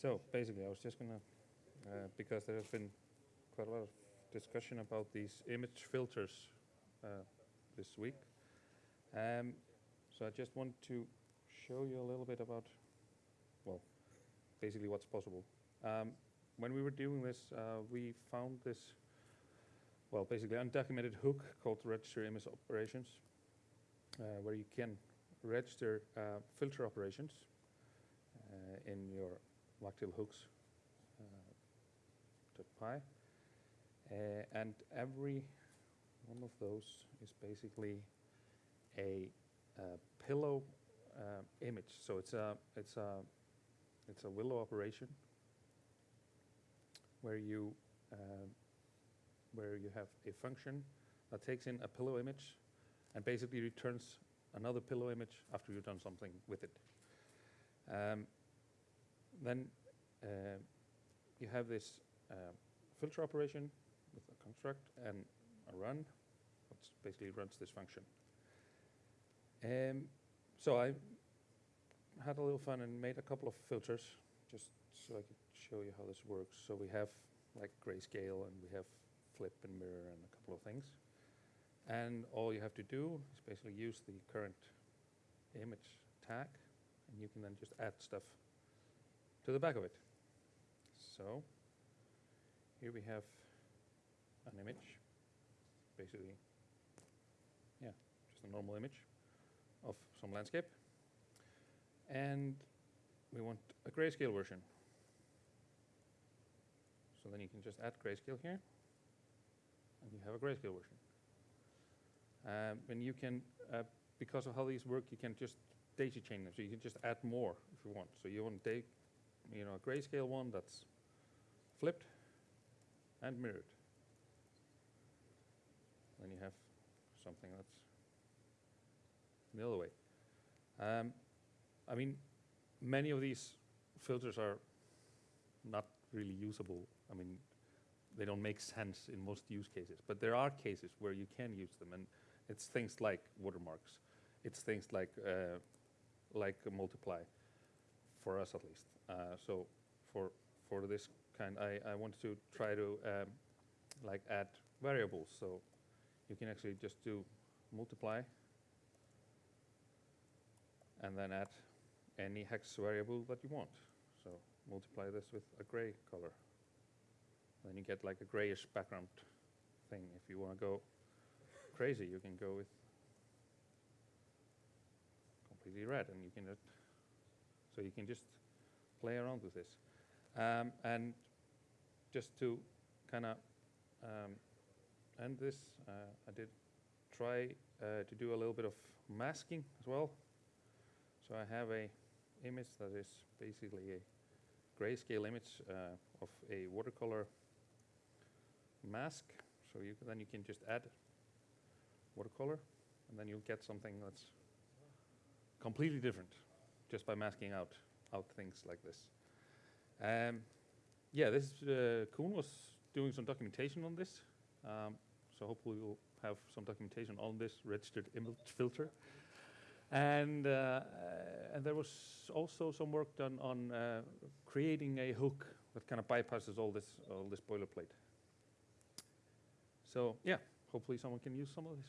So basically, I was just gonna, uh, because there has been quite a lot of discussion about these image filters uh, this week. Um, so I just want to show you a little bit about, well, basically what's possible. Um, when we were doing this, uh, we found this, well, basically undocumented hook called register image operations, uh, where you can register uh, filter operations uh, in your Wagtail hooks uh, .py. Uh, and every one of those is basically a uh, pillow uh, image. So it's a it's a it's a willow operation where you uh, where you have a function that takes in a pillow image and basically returns another pillow image after you've done something with it. Um, then uh, you have this uh, filter operation with a construct and a run, which basically runs this function. Um, so I had a little fun and made a couple of filters just so I could show you how this works. So we have like grayscale and we have flip and mirror and a couple of things. And all you have to do is basically use the current image tag and you can then just add stuff to the back of it. So here we have an image, basically, yeah, just a normal image of some landscape. And we want a grayscale version. So then you can just add grayscale here, and you have a grayscale version. Um, and you can, uh, because of how these work, you can just daisy chain them. So you can just add more if you want. So you want to take, you know, a grayscale one that's flipped and mirrored. Then you have something that's the other way. Um, I mean, many of these filters are not really usable. I mean, they don't make sense in most use cases, but there are cases where you can use them, and it's things like watermarks. It's things like uh, like multiply, for us at least. Uh, so for for this kind, I, I wanted to try to um, like add variables. So you can actually just do multiply and then add any hex variable that you want. So multiply this with a gray color. Then you get like a grayish background thing. If you want to go crazy, you can go with completely red and you can so you can just play around with this. Um, and just to kind of um, end this, uh, I did try uh, to do a little bit of masking as well. So I have a image that is basically a grayscale image uh, of a watercolor mask. So you then you can just add watercolor, and then you'll get something that's completely different just by masking out out things like this. Um, yeah, this uh, Kuhn was doing some documentation on this, um, so hopefully we'll have some documentation on this registered image filter. And, uh, and there was also some work done on uh, creating a hook that kind of bypasses all this, all this boilerplate. So yeah, hopefully someone can use some of this.